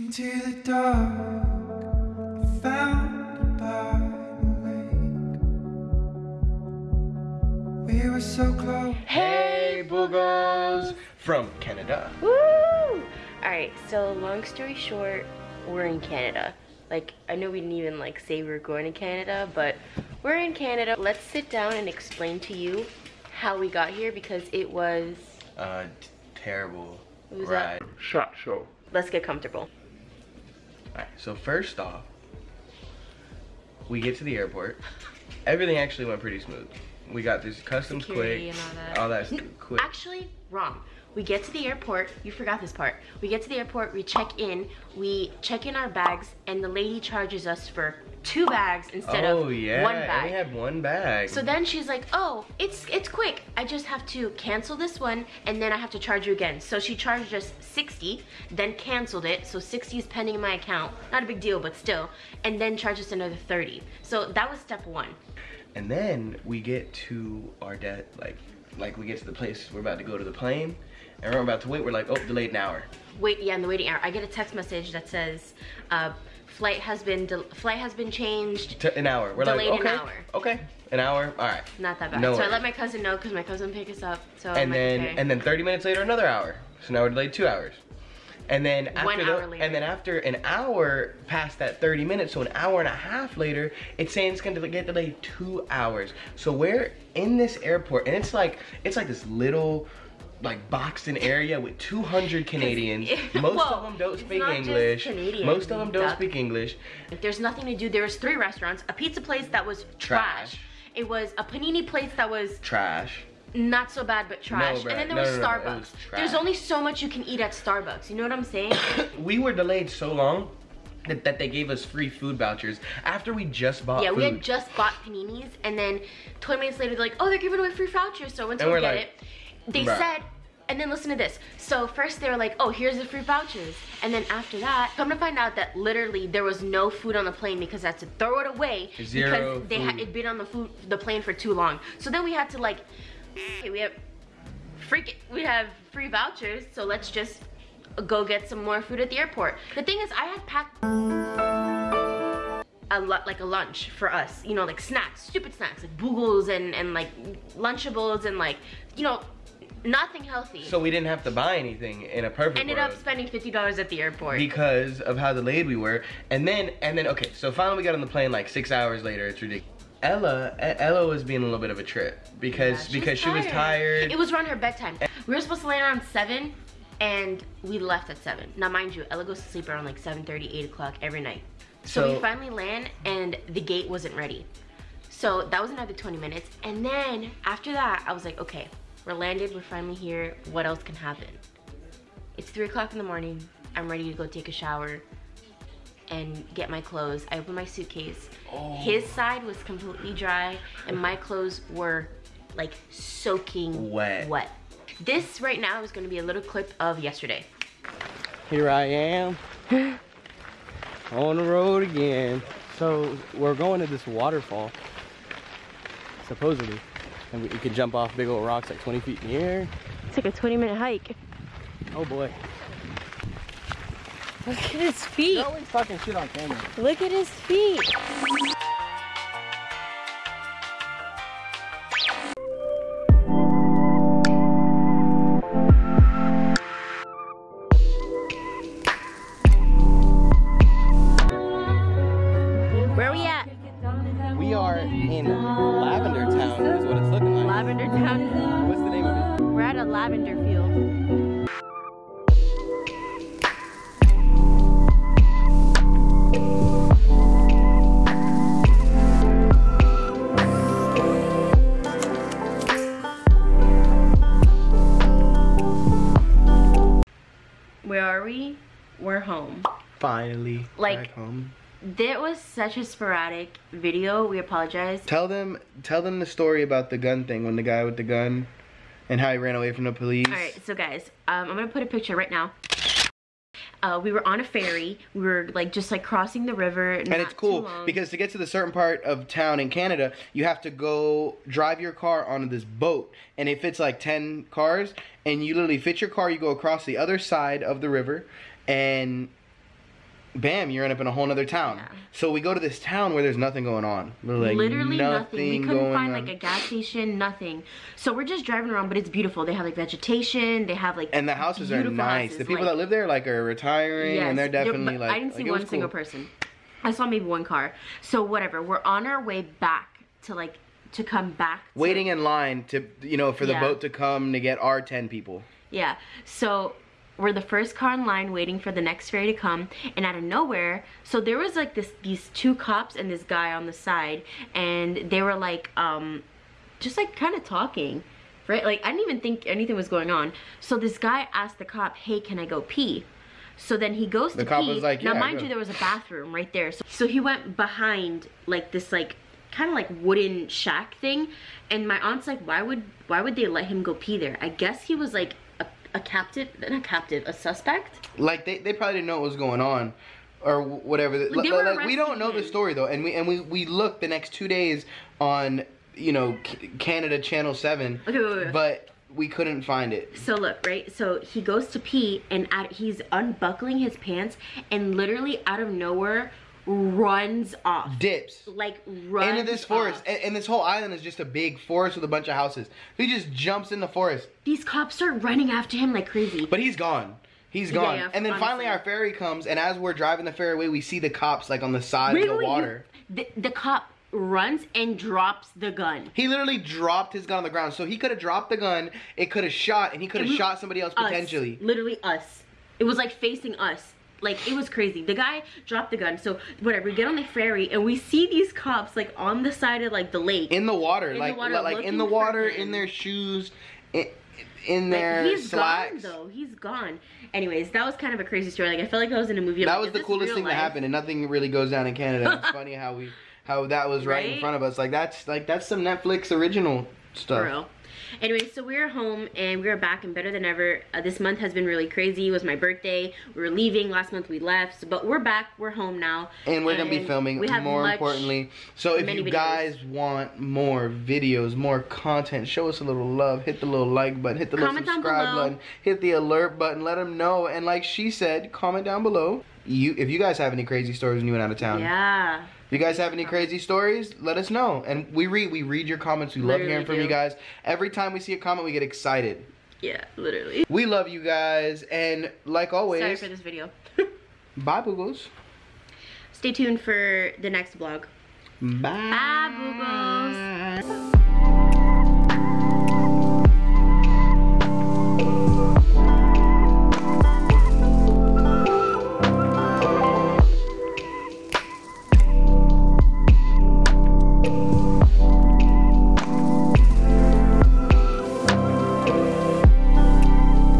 Into the dark, I found by the lake. We were so close. Hey, boogers! From Canada. Woo! Alright, so long story short, we're in Canada. Like, I know we didn't even like say we were going to Canada, but we're in Canada. Let's sit down and explain to you how we got here because it was, Uh, terrible What was ride. that? Shot show. let's get comfortable. Alright, so first off, we get to the airport. Everything actually went pretty smooth. We got this customs Security quick. all that. All that's quick. Actually, wrong. We get to the airport. You forgot this part. We get to the airport. We check in. We check in our bags, and the lady charges us for two bags instead oh of yeah, one bag. we had one bag. So then she's like, "Oh, it's it's quick. I just have to cancel this one, and then I have to charge you again." So she charged us 60, then canceled it. So 60 is pending in my account. Not a big deal, but still. And then charged us another 30. So that was step one. And then we get to our debt, like, like we get to the place we're about to go to the plane, and we're about to wait. We're like, oh, delayed an hour. Wait, yeah, in the waiting hour, I get a text message that says, uh, "Flight has been flight has been changed." To an hour. We're Delayed like, an okay, hour. okay, an hour. All right. Not that bad. No so I let my cousin know because my cousin picked us up. So I'm and like, then okay. and then 30 minutes later, another hour. So now we're delayed two hours. And then after One the- hour later. and then after an hour past that 30 minutes, so an hour and a half later, it's saying it's gonna get delayed two hours. So we're in this airport, and it's like it's like this little like boxed in area with 200 Canadians. Most Well, of them don't speak English. Most of them don't duck. speak English. There's nothing to do. There was three restaurants, a pizza place that was trash. Trash. It was a panini place that was Trash. not so bad but trash. bruh. and then there No, was no, no, Starbucks. was There's only so much you can eat at Starbucks. You know what I'm saying? we were delayed so long that, that they gave us free food vouchers after we just bought yeah, food. we had just bought paninis and then 20 minutes later they're like, "Oh, they're giving away free vouchers." So I went to And we're get like, it. They bruh. said and then listen to this. So first they were like, "Oh, here's the free vouchers." And then after that, come to find out that literally there was no food on the plane because that's to throw it away Zero because they had food. it been on the food the plane for too long. So then we had to like okay, we have freak it, we have free vouchers, so let's just go get some more food at the airport. The thing is I had packed a lot like a lunch for us, you know, like snacks, stupid snacks, like boogles and and like lunchables and like, you know, nothing healthy. So we didn't have to buy anything in a perfect ended world up spending fifty dollars at the airport. because of how delayed we were. And then and then okay, so finally we got on the plane like six hours later. It's ridiculous. Ella, Ella was being a little bit of a trip because Yeah, because she was tired. It was around her bedtime. We were supposed to land around seven, and we left at seven. Now, mind you, Ella goes to sleep around like 7:30, 8 o'clock every night. So, So- we finally land, and the gate wasn't ready. So that was another 20 minutes, and then after that, I was like, okay, we're landed, we're finally here. What else can happen? It's three o'clock in the morning. I'm ready to go take a shower and get my clothes. I open my suitcase. Oh. His side was completely dry, and my clothes were like soaking Wet. Wet. This right now is going to be a little clip of yesterday. Here I am on the road again. So we're going to this waterfall, supposedly, and we, we can jump off big old rocks like 20 feet in the air. It's like a 20 minute hike. Oh boy. Look at his feet. You always fucking shit on camera. Look at his feet. In Lavender Town, is what it's looking like. Lavender Town. What's the name of it? We're at a lavender field. Where are we? We're home. Finally Like- back home. That was such a sporadic video. We apologize. Tell them tell them the story about the gun thing when the guy with the gun and how he ran away from the police. All right, so guys, um, I'm gonna put a picture right now. Uh, we were on a ferry. We were like just like crossing the river. And it's cool because to get to the certain part of town in Canada, you have to go drive your car onto this boat, and it fits like ten cars, and you literally fit your car. You go across the other side of the river, and bam, you're end up in a whole nother town. Yeah. So we go to this town where there's nothing going on. Like, Literally nothing. We couldn't find on. like a gas station, nothing. So we're just driving around, but it's beautiful. They have like vegetation. They have like and the houses are nice. houses, the people like- that live there like are retiring, and they're Yes, definitely like. I didn't see like, one single person. I saw maybe one car. So whatever. We're on our way back to like to come back. to- Waiting in line to you know for the Yeah. boat to come to get our ten people. Yeah. So we're the first car in line waiting for the next ferry to come and out of nowhere so there was like this these two cops and this guy on the side and they were like um just like kind of talking right like i didn't even think anything was going on so this guy asked the cop hey can i go pee so then he goes The to cop pee. was like, now, "Yeah, mind go." you, there was a bathroom right there. So, so he went behind like this like kind of like wooden shack thing, and my aunt's like, why would why would they let him go pee there? I guess he was like a, captive, not a captive, a suspect. Like they, they probably didn't know what was going on. Or whatever. Like, like, we don't know the story though, and we and we, we looked the next two days on you know Canada Channel Seven, Okay, wait, wait, but we couldn't find it. So look, right? So he goes to pee and out, he's unbuckling his pants and literally out of nowhere runs off. Dips. Like runs into this forest, and, and this whole island is just a big forest with a bunch of houses. He just jumps in the forest, These cops start running after him like crazy. but he's gone. He's gone. yeah, and then finally our ferry comes, and as we're driving the ferry away, we see the cops like on the side of the water. the, the cop runs and drops the gun. He literally dropped his gun on the ground, so he could have dropped the gun. It could have shot, and he could have shot somebody else Us. potentially. Literally us. It was like facing us. Like it was crazy. The guy dropped the gun. So whatever, we get on the ferry and we see these cops like on the side of like the lake. in the water, In the like water, like in the water, in their shoes, in, in Like, their he's slacks. gone though. He's gone. Anyways, that was kind of a crazy story. Like I felt like I was in a movie. I'm that like, was the coolest thing life? that happened, and nothing really goes down in Canada. It's funny how we how that was right, in front of us. Like that's like that's some Netflix original stuff. Anyway, so we're home and we're back and better than ever. Uh, this month has been really crazy. It was my birthday. We were leaving last month. We left, but we're back. We're home now. And we're gonna be filming we have more importantly. So if you videos. guys want more videos, more content, show us a little love. Hit the little like button, hit the Comment little subscribe button, hit the alert button. Let them know. And like she said, comment down below. You if you guys have any crazy stories when you went out of town. Yeah. If you guys have any crazy stories, let us know. And we read we read your comments. We love hearing from do. you guys. Every time we see a comment, we get excited. Yeah, literally. We love you guys, and like always, Sorry for this video. bye boogles. Stay tuned for the next vlog. Bye. Bye, boogles.